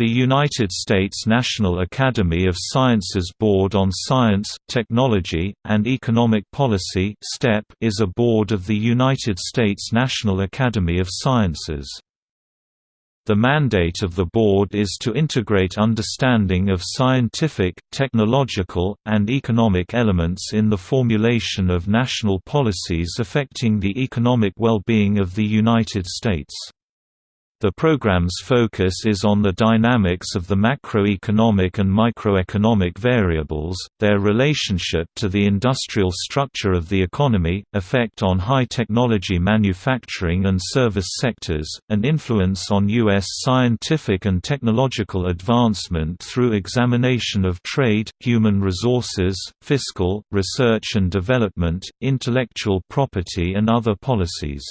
The United States National Academy of Sciences Board on Science, Technology, and Economic Policy is a board of the United States National Academy of Sciences. The mandate of the board is to integrate understanding of scientific, technological, and economic elements in the formulation of national policies affecting the economic well-being of the United States. The program's focus is on the dynamics of the macroeconomic and microeconomic variables, their relationship to the industrial structure of the economy, effect on high-technology manufacturing and service sectors, and influence on U.S. scientific and technological advancement through examination of trade, human resources, fiscal, research and development, intellectual property and other policies.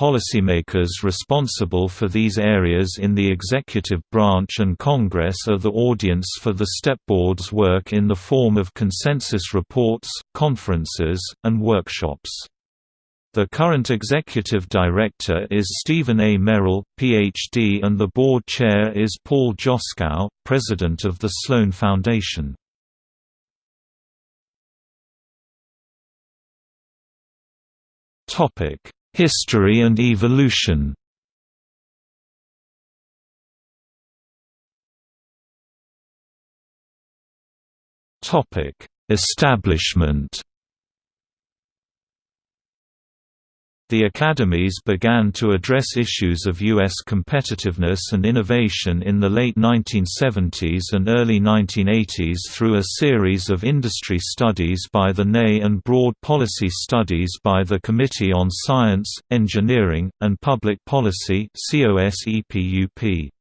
Policymakers responsible for these areas in the executive branch and Congress are the audience for the STEP Board's work in the form of consensus reports, conferences, and workshops. The current executive director is Stephen A. Merrill, Ph.D. and the board chair is Paul Joskow, president of the Sloan Foundation. Topic History and evolution. Establishment The academies began to address issues of U.S. competitiveness and innovation in the late 1970s and early 1980s through a series of industry studies by the NAE and broad policy studies by the Committee on Science, Engineering, and Public Policy COSEPUP.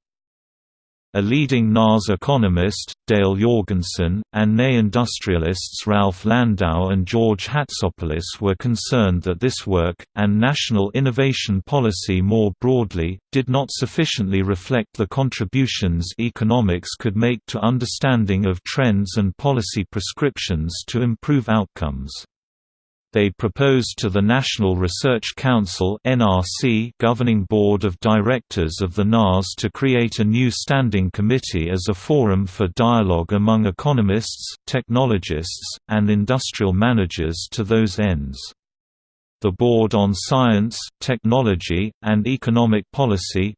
A leading NAS economist, Dale Jorgensen, and NAE industrialists Ralph Landau and George Hatsopoulos were concerned that this work, and national innovation policy more broadly, did not sufficiently reflect the contributions economics could make to understanding of trends and policy prescriptions to improve outcomes. They proposed to the National Research Council governing board of directors of the NAS to create a new standing committee as a forum for dialogue among economists, technologists, and industrial managers to those ends. The Board on Science, Technology, and Economic Policy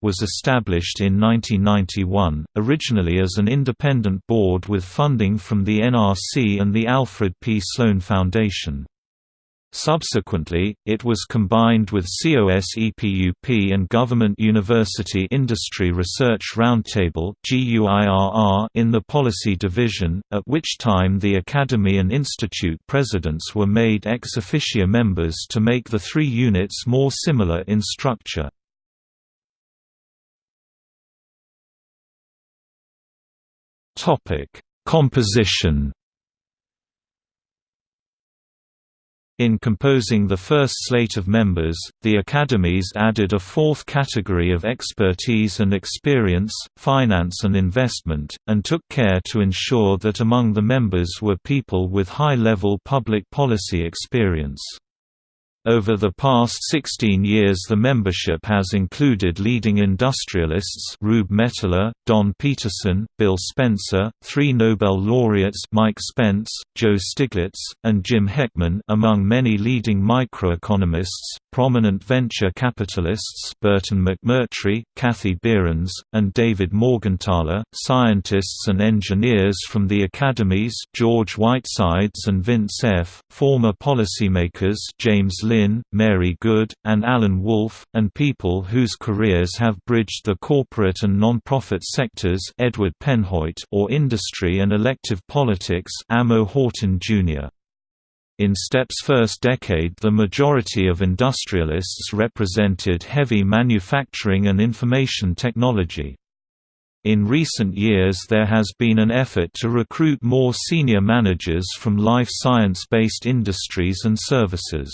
was established in 1991, originally as an independent board with funding from the NRC and the Alfred P. Sloan Foundation. Subsequently, it was combined with COSEPUP and Government University Industry Research Roundtable in the Policy Division, at which time the Academy and Institute presidents were made ex officio members to make the three units more similar in structure. Composition In composing the first slate of members, the academies added a fourth category of expertise and experience, finance and investment, and took care to ensure that among the members were people with high-level public policy experience. Over the past 16 years the membership has included leading industrialists Rube Mettler, Don Peterson, Bill Spencer, three Nobel laureates Mike Spence, Joe Stiglitz, and Jim Heckman among many leading microeconomists, prominent venture capitalists Burton McMurtry, Kathy Behrens, and David Morgenthaler, scientists and engineers from the academies George Whitesides and Vince F., former policymakers James Lynn, Mary Good, and Alan Wolff, and people whose careers have bridged the corporate and non-profit sectors Edward Penhoet or industry and elective politics Amo Houghton Jr. In STEP's first decade the majority of industrialists represented heavy manufacturing and information technology. In recent years there has been an effort to recruit more senior managers from life science-based industries and services.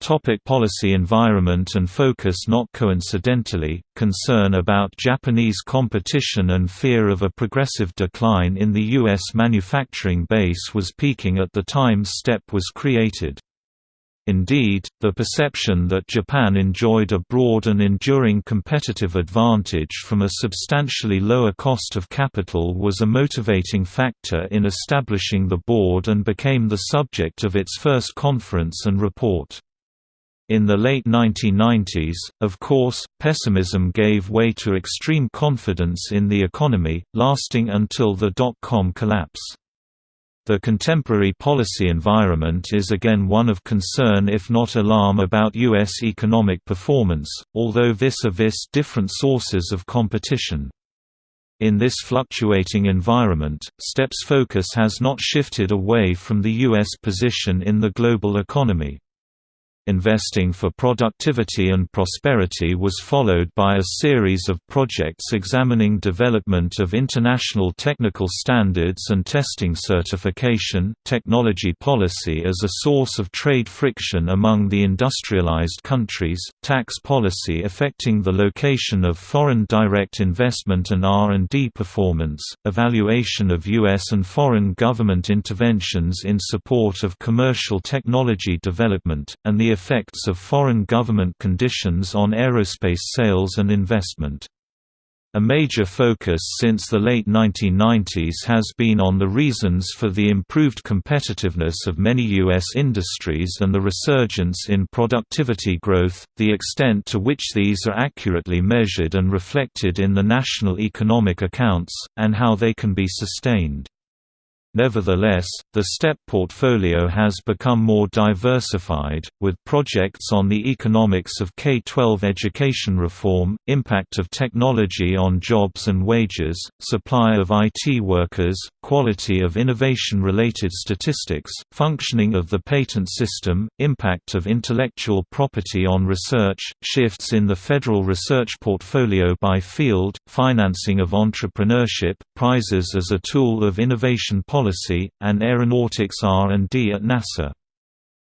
Topic policy environment and focus Not coincidentally, concern about Japanese competition and fear of a progressive decline in the U.S. manufacturing base was peaking at the time STEP was created. Indeed, the perception that Japan enjoyed a broad and enduring competitive advantage from a substantially lower cost of capital was a motivating factor in establishing the board and became the subject of its first conference and report. In the late 1990s, of course, pessimism gave way to extreme confidence in the economy, lasting until the dot-com collapse. The contemporary policy environment is again one of concern if not alarm about U.S. economic performance, although vis-a-vis different sources of competition. In this fluctuating environment, STEP's focus has not shifted away from the U.S. position in the global economy. Investing for Productivity and Prosperity was followed by a series of projects examining development of international technical standards and testing certification, technology policy as a source of trade friction among the industrialized countries, tax policy affecting the location of foreign direct investment and R&D performance, evaluation of U.S. and foreign government interventions in support of commercial technology development, and the effects of foreign government conditions on aerospace sales and investment. A major focus since the late 1990s has been on the reasons for the improved competitiveness of many U.S. industries and the resurgence in productivity growth, the extent to which these are accurately measured and reflected in the national economic accounts, and how they can be sustained. Nevertheless, the STEP portfolio has become more diversified, with projects on the economics of K-12 education reform, impact of technology on jobs and wages, supply of IT workers, quality of innovation-related statistics, functioning of the patent system, impact of intellectual property on research, shifts in the federal research portfolio by field, financing of entrepreneurship, prizes as a tool of innovation policy policy, and aeronautics R&D at NASA.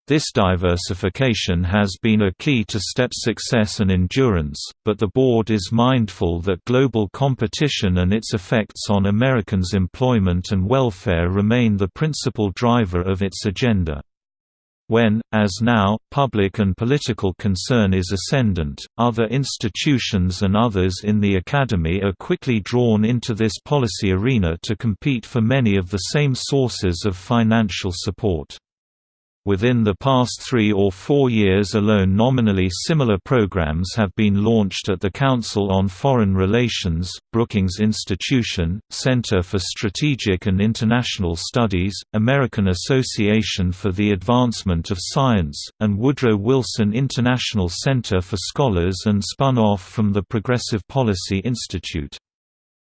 This diversification has been a key to STEP's success and endurance, but the board is mindful that global competition and its effects on Americans' employment and welfare remain the principal driver of its agenda. When, as now, public and political concern is ascendant, other institutions and others in the academy are quickly drawn into this policy arena to compete for many of the same sources of financial support. Within the past three or four years alone nominally similar programs have been launched at the Council on Foreign Relations, Brookings Institution, Center for Strategic and International Studies, American Association for the Advancement of Science, and Woodrow Wilson International Center for Scholars and spun off from the Progressive Policy Institute.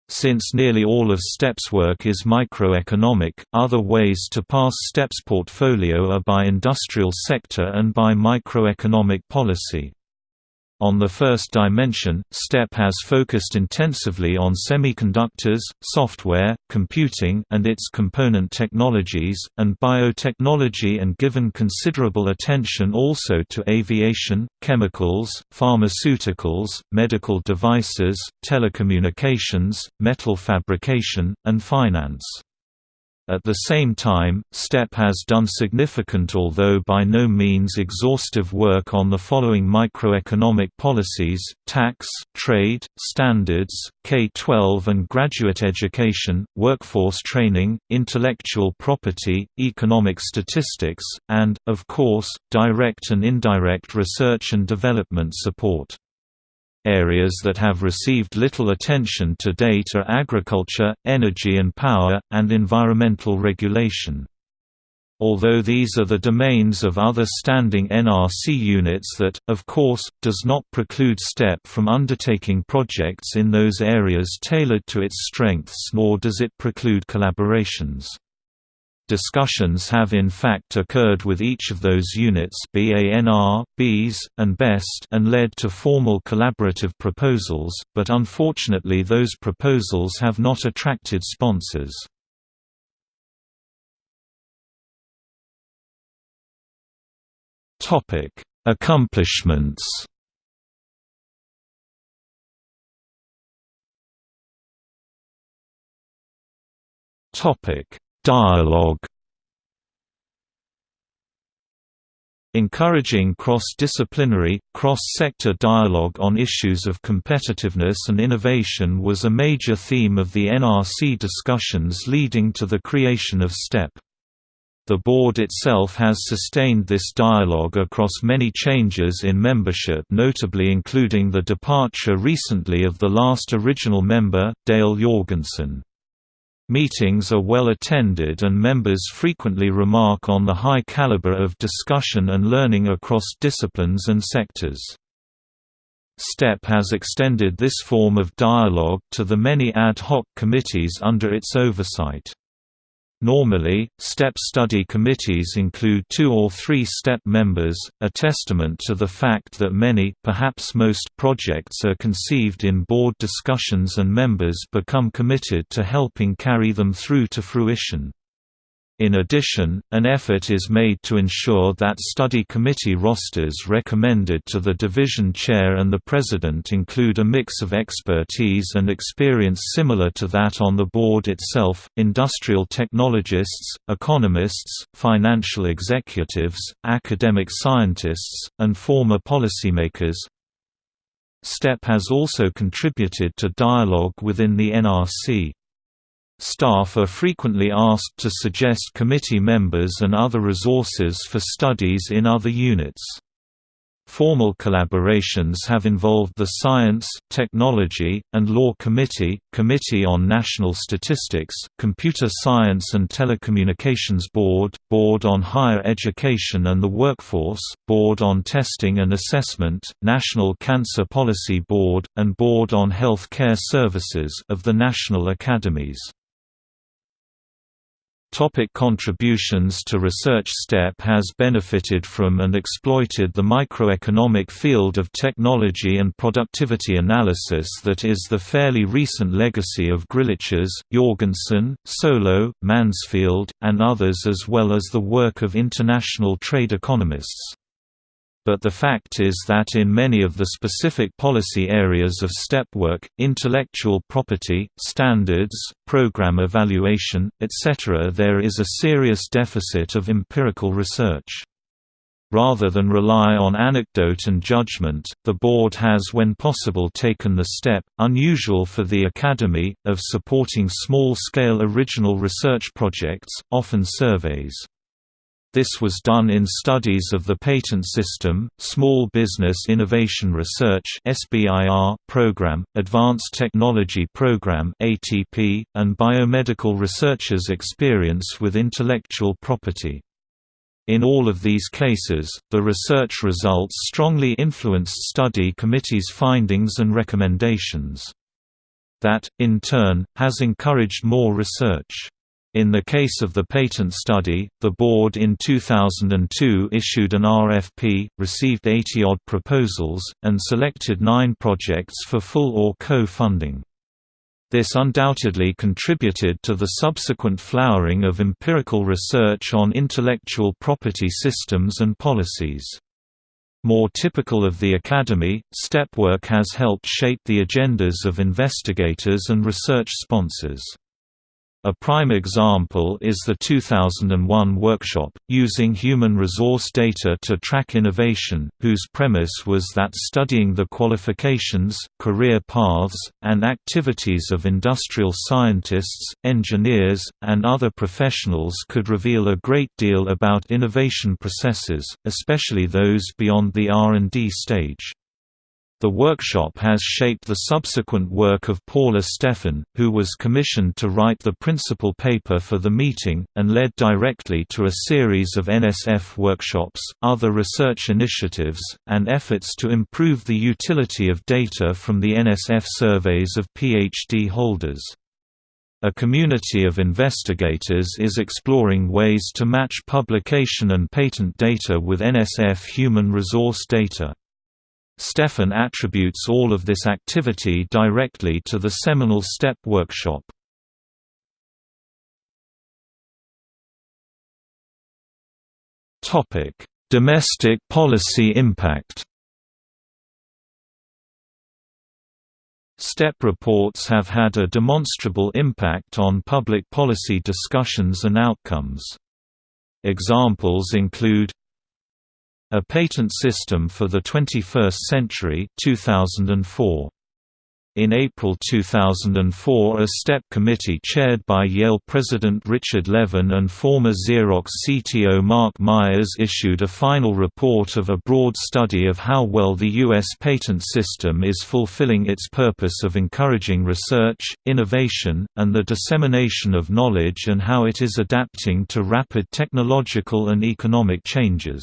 Since nearly all of STEP's work is microeconomic, other ways to pass STEP's portfolio are by industrial sector and by microeconomic policy. On the first dimension, STEP has focused intensively on semiconductors, software, computing and its component technologies, and biotechnology and given considerable attention also to aviation, chemicals, pharmaceuticals, medical devices, telecommunications, metal fabrication, and finance. At the same time, STEP has done significant although by no means exhaustive work on the following microeconomic policies, tax, trade, standards, K-12 and graduate education, workforce training, intellectual property, economic statistics, and, of course, direct and indirect research and development support. Areas that have received little attention to date are agriculture, energy and power, and environmental regulation. Although these are the domains of other standing NRC units that, of course, does not preclude STEP from undertaking projects in those areas tailored to its strengths nor does it preclude collaborations. Discussions have in fact occurred with each of those units BANR, BES, and BEST and led to formal collaborative proposals, but unfortunately those proposals have not attracted sponsors. Accomplishments Topic Dialogue Encouraging cross-disciplinary, cross-sector dialogue on issues of competitiveness and innovation was a major theme of the NRC discussions leading to the creation of STEP. The board itself has sustained this dialogue across many changes in membership notably including the departure recently of the last original member, Dale Jorgensen. Meetings are well attended and members frequently remark on the high caliber of discussion and learning across disciplines and sectors. STEP has extended this form of dialogue to the many ad hoc committees under its oversight. Normally, STEP study committees include two or three STEP members, a testament to the fact that many perhaps most projects are conceived in board discussions and members become committed to helping carry them through to fruition. In addition, an effort is made to ensure that study committee rosters recommended to the division chair and the president include a mix of expertise and experience similar to that on the board itself, industrial technologists, economists, financial executives, academic scientists, and former policymakers. STEP has also contributed to dialogue within the NRC. Staff are frequently asked to suggest committee members and other resources for studies in other units. Formal collaborations have involved the Science, Technology, and Law Committee, Committee on National Statistics, Computer Science and Telecommunications Board, Board on Higher Education and the Workforce, Board on Testing and Assessment, National Cancer Policy Board, and Board on Health Care Services of the National Academies. Topic contributions to research STEP has benefited from and exploited the microeconomic field of technology and productivity analysis that is the fairly recent legacy of Griliches, Jorgensen, Solow, Mansfield, and others as well as the work of international trade economists but the fact is that in many of the specific policy areas of STEP work, intellectual property, standards, program evaluation, etc. there is a serious deficit of empirical research. Rather than rely on anecdote and judgment, the board has when possible taken the step, unusual for the Academy, of supporting small-scale original research projects, often surveys. This was done in studies of the patent system, Small Business Innovation Research program, Advanced Technology Program and biomedical researchers' experience with intellectual property. In all of these cases, the research results strongly influenced study committees' findings and recommendations. That, in turn, has encouraged more research. In the case of the patent study, the board in 2002 issued an RFP, received 80-odd proposals, and selected nine projects for full or co-funding. This undoubtedly contributed to the subsequent flowering of empirical research on intellectual property systems and policies. More typical of the Academy, stepwork has helped shape the agendas of investigators and research sponsors. A prime example is the 2001 workshop, using human resource data to track innovation, whose premise was that studying the qualifications, career paths, and activities of industrial scientists, engineers, and other professionals could reveal a great deal about innovation processes, especially those beyond the R&D stage. The workshop has shaped the subsequent work of Paula Stephan, who was commissioned to write the principal paper for the meeting, and led directly to a series of NSF workshops, other research initiatives, and efforts to improve the utility of data from the NSF surveys of PhD holders. A community of investigators is exploring ways to match publication and patent data with NSF human resource data. Stephan attributes all of this activity directly to the seminal STEP workshop. Domestic policy impact STEP reports have had a demonstrable impact on public policy discussions and outcomes. Examples include A Patent System for the 21st Century 2004. In April 2004 a STEP committee chaired by Yale President Richard Levin and former Xerox CTO Mark Myers issued a final report of a broad study of how well the U.S. patent system is fulfilling its purpose of encouraging research, innovation, and the dissemination of knowledge and how it is adapting to rapid technological and economic changes.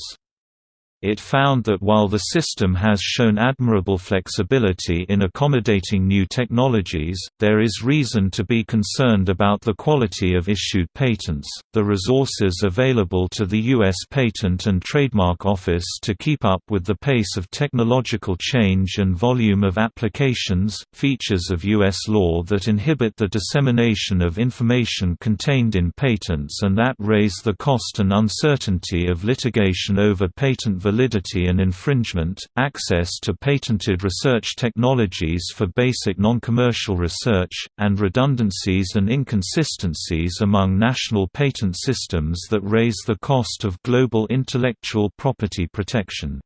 It found that while the system has shown admirable flexibility in accommodating new technologies, there is reason to be concerned about the quality of issued patents, the resources available to the U.S. Patent and Trademark Office to keep up with the pace of technological change and volume of applications, features of U.S. law that inhibit the dissemination of information contained in patents and that raise the cost and uncertainty of litigation over patent validity validity and infringement, access to patented research technologies for basic non-commercial research, and redundancies and inconsistencies among national patent systems that raise the cost of global intellectual property protection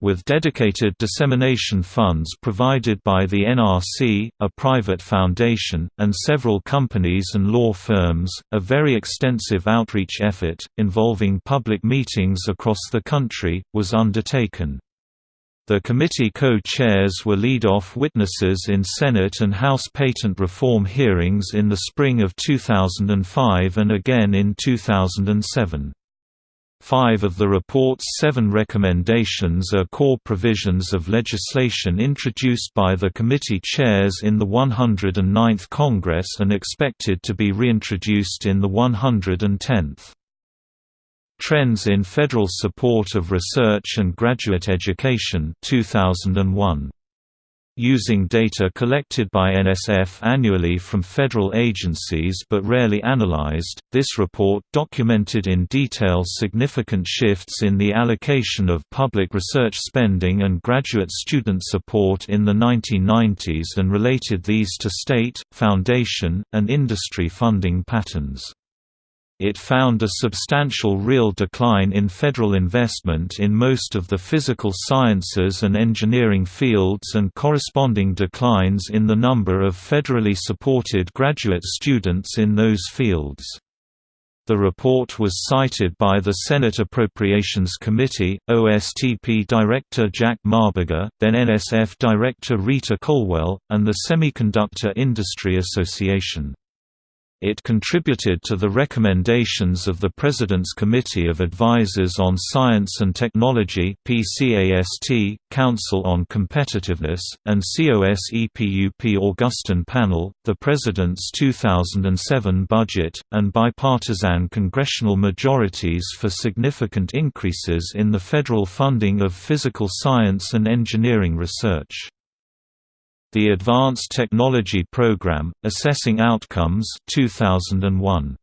with dedicated dissemination funds provided by the NRC, a private foundation, and several companies and law firms, a very extensive outreach effort, involving public meetings across the country, was undertaken. The committee co-chairs were lead-off witnesses in Senate and House patent reform hearings in the spring of 2005 and again in 2007. Five of the report's seven recommendations are core provisions of legislation introduced by the committee chairs in the 109th Congress and expected to be reintroduced in the 110th. Trends in Federal Support of Research and Graduate Education 2001 using data collected by NSF annually from federal agencies but rarely analyzed. This report documented in detail significant shifts in the allocation of public research spending and graduate student support in the 1990s and related these to state, foundation, and industry funding patterns. It found a substantial real decline in federal investment in most of the physical sciences and engineering fields and corresponding declines in the number of federally supported graduate students in those fields. The report was cited by the Senate Appropriations Committee, OSTP Director Jack Marburger, then NSF Director Rita Colwell, and the Semiconductor Industry Association. It contributed to the recommendations of the President's Committee of Advisers on Science and Technology Council on Competitiveness, and COSEPUP Augustine Panel, the President's 2007 budget, and bipartisan congressional majorities for significant increases in the federal funding of physical science and engineering research. The Advanced Technology Program, Assessing Outcomes 2001.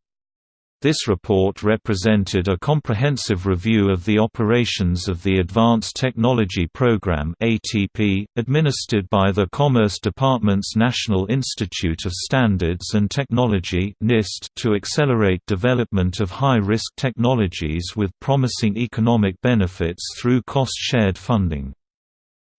This report represented a comprehensive review of the operations of the Advanced Technology Program (ATP), administered by the Commerce Department's National Institute of Standards and Technology (NIST) to accelerate development of high-risk technologies with promising economic benefits through cost-shared funding.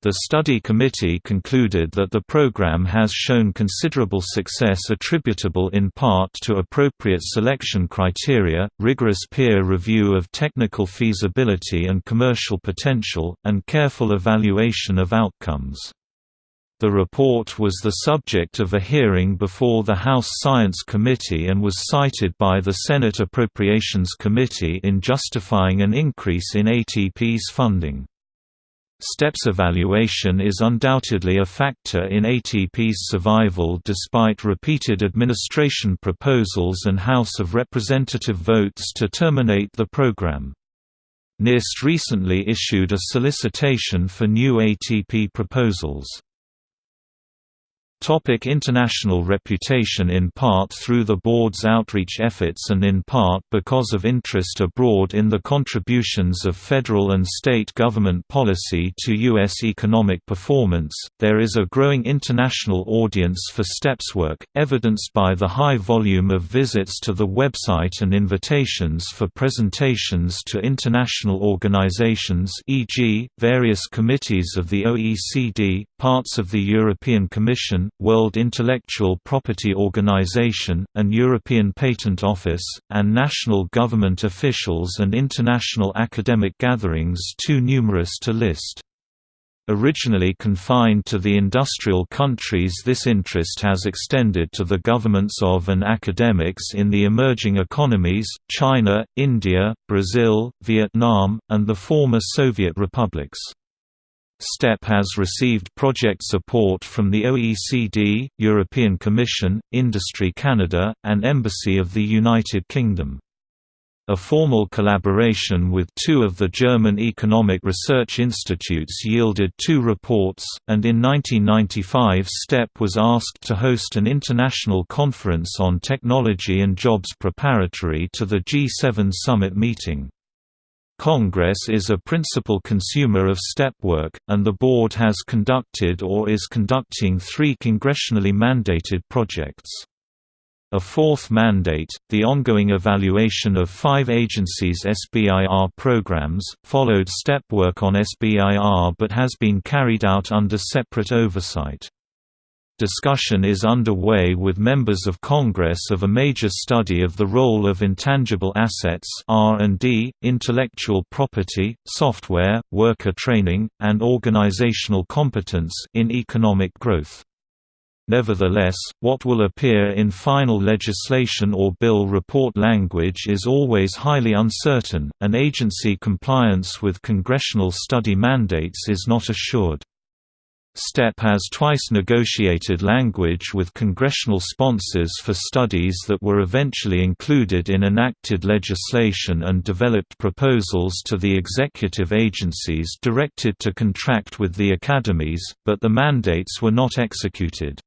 The study committee concluded that the program has shown considerable success attributable in part to appropriate selection criteria, rigorous peer review of technical feasibility and commercial potential, and careful evaluation of outcomes. The report was the subject of a hearing before the House Science Committee and was cited by the Senate Appropriations Committee in justifying an increase in ATP's funding. STEPS evaluation is undoubtedly a factor in ATP's survival despite repeated administration proposals and House of Representative votes to terminate the program. NIST recently issued a solicitation for new ATP proposals. Topic international reputation In part through the board's outreach efforts and in part because of interest abroad in the contributions of federal and state government policy to U.S. economic performance, there is a growing international audience for STEP's work, evidenced by the high volume of visits to the website and invitations for presentations to international organizations e.g., various committees of the OECD, parts of the European Commission, World Intellectual Property Organization, and European Patent Office, and national government officials and international academic gatherings too numerous to list. Originally confined to the industrial countries this interest has extended to the governments of and academics in the emerging economies, China, India, Brazil, Vietnam, and the former Soviet republics. STEP has received project support from the OECD, European Commission, Industry Canada, and Embassy of the United Kingdom. A formal collaboration with two of the German economic research institutes yielded two reports, and in 1995 STEP was asked to host an international conference on technology and jobs preparatory to the G7 summit meeting. Congress is a principal consumer of STEP work, and the board has conducted or is conducting three congressionally mandated projects. A fourth mandate, the ongoing evaluation of five agencies' SBIR programs, followed STEP work on SBIR but has been carried out under separate oversight. Discussion is underway with members of Congress of a major study of the role of intangible assets R&D, intellectual property, software, worker training, and organizational competence in economic growth. Nevertheless, what will appear in final legislation or bill report language is always highly uncertain, and agency compliance with congressional study mandates is not assured. STEP has twice negotiated language with congressional sponsors for studies that were eventually included in enacted legislation and developed proposals to the executive agencies directed to contract with the academies, but the mandates were not executed.